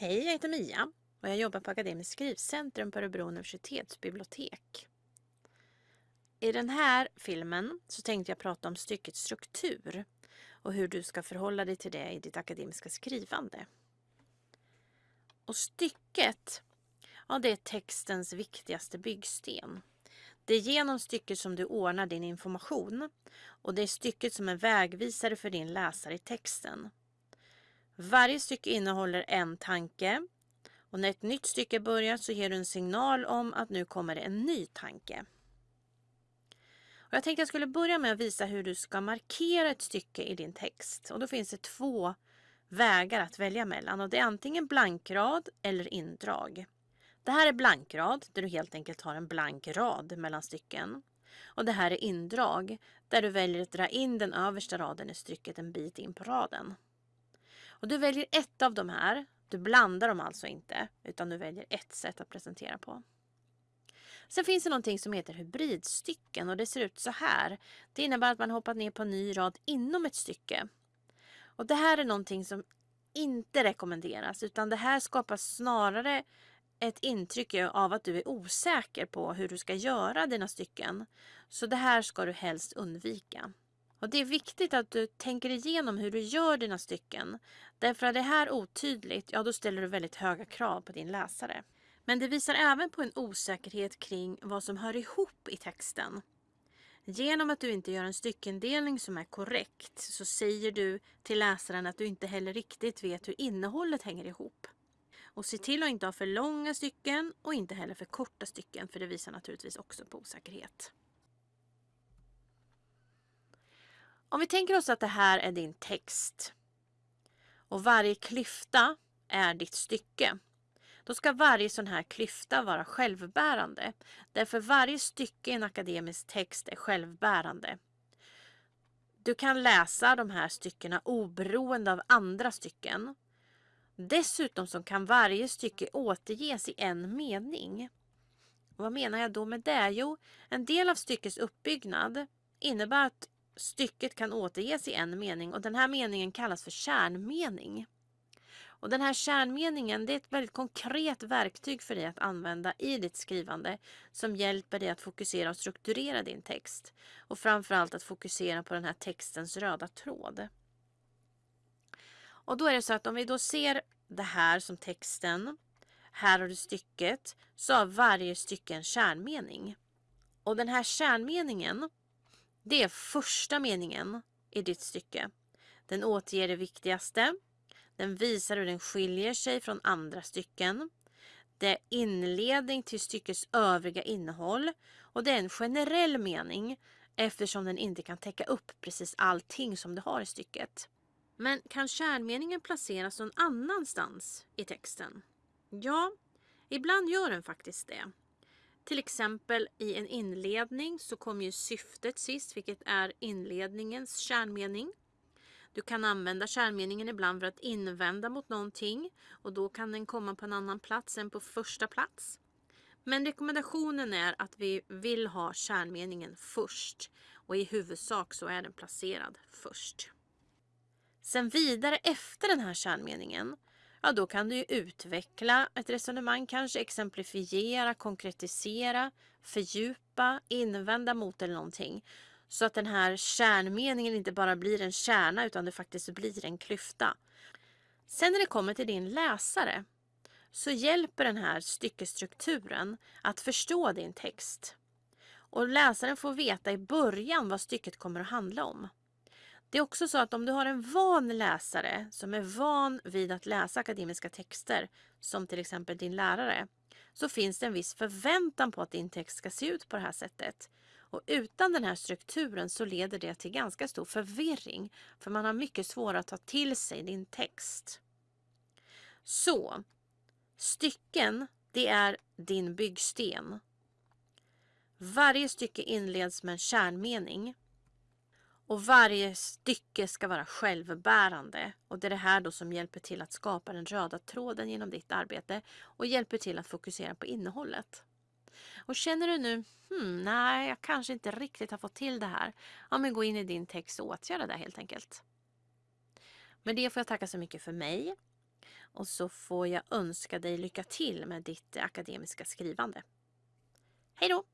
Hej, jag heter Mia och jag jobbar på Akademiskt skrivcentrum på Örebro universitetsbibliotek. I den här filmen så tänkte jag prata om styckets struktur och hur du ska förhålla dig till det i ditt akademiska skrivande. Och stycket, ja det är textens viktigaste byggsten. Det är genom stycket som du ordnar din information och det är stycket som är vägvisare för din läsare i texten. Varje stycke innehåller en tanke och när ett nytt stycke börjar så ger du en signal om att nu kommer det en ny tanke. Och jag tänkte jag skulle börja med att visa hur du ska markera ett stycke i din text. Och då finns det två vägar att välja mellan och det är antingen blankrad eller indrag. Det här är blankrad där du helt enkelt har en blank rad mellan stycken. Och det här är indrag där du väljer att dra in den översta raden i stycket en bit in på raden. Och du väljer ett av de här. Du blandar dem alltså inte utan du väljer ett sätt att presentera på. Sen finns det någonting som heter hybridstycken och det ser ut så här. Det innebär att man hoppat ner på en ny rad inom ett stycke. Och det här är någonting som inte rekommenderas utan det här skapar snarare ett intryck av att du är osäker på hur du ska göra dina stycken. Så det här ska du helst undvika. Och Det är viktigt att du tänker igenom hur du gör dina stycken. Därför att det här otydligt, ja då ställer du väldigt höga krav på din läsare. Men det visar även på en osäkerhet kring vad som hör ihop i texten. Genom att du inte gör en styckendelning som är korrekt så säger du till läsaren att du inte heller riktigt vet hur innehållet hänger ihop. Och se till att inte ha för långa stycken och inte heller för korta stycken för det visar naturligtvis också på osäkerhet. Om vi tänker oss att det här är din text och varje klyfta är ditt stycke. Då ska varje sån här klyfta vara självbärande. Därför varje stycke i en akademisk text är självbärande. Du kan läsa de här styckena oberoende av andra stycken. Dessutom så kan varje stycke återges i en mening. Och vad menar jag då med det? Jo, en del av styckets uppbyggnad innebär att stycket kan återges i en mening och den här meningen kallas för kärnmening. Och den här kärnmeningen det är ett väldigt konkret verktyg för dig att använda i ditt skrivande som hjälper dig att fokusera och strukturera din text. Och framförallt att fokusera på den här textens röda tråd. Och då är det så att om vi då ser det här som texten, här har du stycket, så har varje stycke en kärnmening. Och den här kärnmeningen det är första meningen i ditt stycke. Den återger det viktigaste. Den visar hur den skiljer sig från andra stycken. Det är inledning till styckets övriga innehåll och det är en generell mening eftersom den inte kan täcka upp precis allting som du har i stycket. Men kan kärnmeningen placeras någon annanstans i texten? Ja, ibland gör den faktiskt det. Till exempel i en inledning så kommer ju syftet sist, vilket är inledningens kärnmening. Du kan använda kärnmeningen ibland för att invända mot någonting och då kan den komma på en annan plats än på första plats. Men rekommendationen är att vi vill ha kärnmeningen först och i huvudsak så är den placerad först. Sen vidare efter den här kärnmeningen ja då kan du ju utveckla ett resonemang, kanske exemplifiera, konkretisera, fördjupa, invända mot eller någonting. Så att den här kärnmeningen inte bara blir en kärna utan det faktiskt blir en klyfta. Sen när det kommer till din läsare så hjälper den här styckestrukturen att förstå din text. Och läsaren får veta i början vad stycket kommer att handla om. Det är också så att om du har en van läsare som är van vid att läsa akademiska texter, som till exempel din lärare, så finns det en viss förväntan på att din text ska se ut på det här sättet. Och utan den här strukturen så leder det till ganska stor förvirring, för man har mycket svårare att ta till sig din text. Så, stycken, det är din byggsten. Varje stycke inleds med en kärnmening och varje stycke ska vara självbärande. Och det är det här då som hjälper till att skapa den röda tråden genom ditt arbete och hjälper till att fokusera på innehållet. Och känner du nu, hmm, nej, jag kanske inte riktigt har fått till det här. Ja, men gå in i din text och åtgärda det helt enkelt. Med det får jag tacka så mycket för mig. och så får jag önska dig lycka till med ditt akademiska skrivande. Hej då!